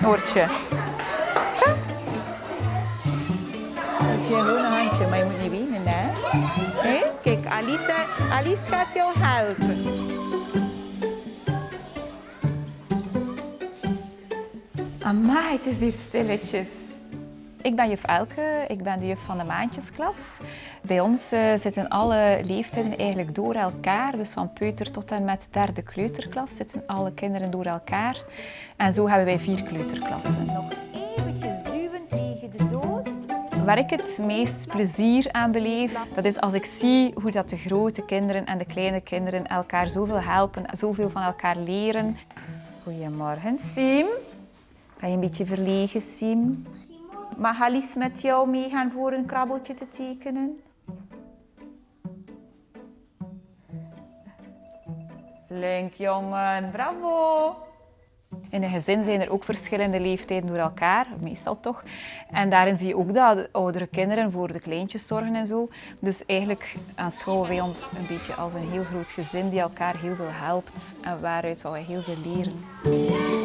Noortje. Kom. Je een handje, maar je moet niet wenen, hè? Kijk, Alice, Alice gaat jou helpen. Amai, het is hier stilletjes. Ik ben juf Elke, ik ben de juf van de maandjesklas. Bij ons uh, zitten alle leeftijden eigenlijk door elkaar. Dus van peuter tot en met derde kleuterklas zitten alle kinderen door elkaar. En zo hebben wij vier kleuterklassen. Nog eventjes duwen tegen de doos. Waar ik het meest plezier aan beleef, dat is als ik zie hoe dat de grote kinderen en de kleine kinderen elkaar zoveel helpen, zoveel van elkaar leren. Goedemorgen, Siem. Ben je een beetje verlegen, Siem? Mag Alice met jou meegaan voor een krabbeltje te tekenen? Flink, jongen. Bravo. In een gezin zijn er ook verschillende leeftijden door elkaar, meestal toch. En daarin zie je ook dat de oudere kinderen voor de kleintjes zorgen en zo. Dus eigenlijk aanschouwen wij ons een beetje als een heel groot gezin die elkaar heel veel helpt en waaruit we heel veel leren.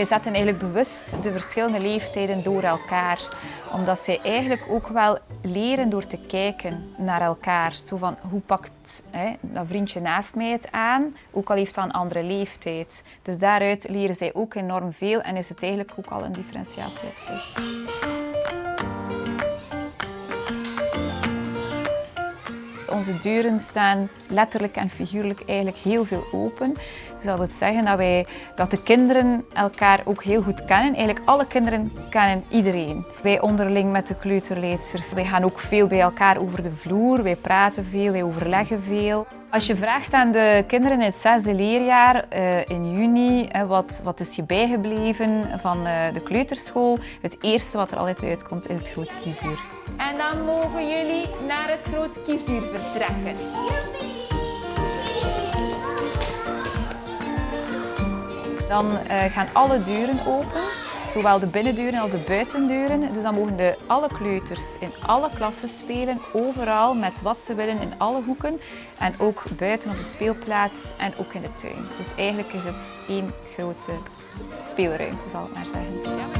Wij zetten eigenlijk bewust de verschillende leeftijden door elkaar. Omdat zij eigenlijk ook wel leren door te kijken naar elkaar. Zo van, hoe pakt hè, dat vriendje naast mij het aan? Ook al heeft dat een andere leeftijd. Dus daaruit leren zij ook enorm veel en is het eigenlijk ook al een differentiatie op zich. Onze deuren staan letterlijk en figuurlijk eigenlijk heel veel open. Dus dat wil zeggen dat, wij, dat de kinderen elkaar ook heel goed kennen. Eigenlijk alle kinderen kennen iedereen. Wij onderling met de kleuterleidsters. Wij gaan ook veel bij elkaar over de vloer. Wij praten veel, wij overleggen veel. Als je vraagt aan de kinderen in het zesde leerjaar uh, in juni uh, wat, wat is je bijgebleven van uh, de kleuterschool, het eerste wat er altijd uitkomt is het grote kiezuur. En dan mogen jullie naar het grote kiezuur vertrekken. Dan gaan alle deuren open. Zowel de binnendeuren als de buitendeuren. Dus dan mogen de alle kleuters in alle klassen spelen, overal met wat ze willen in alle hoeken. En ook buiten op de speelplaats en ook in de tuin. Dus eigenlijk is het één grote speelruimte, zal ik maar zeggen.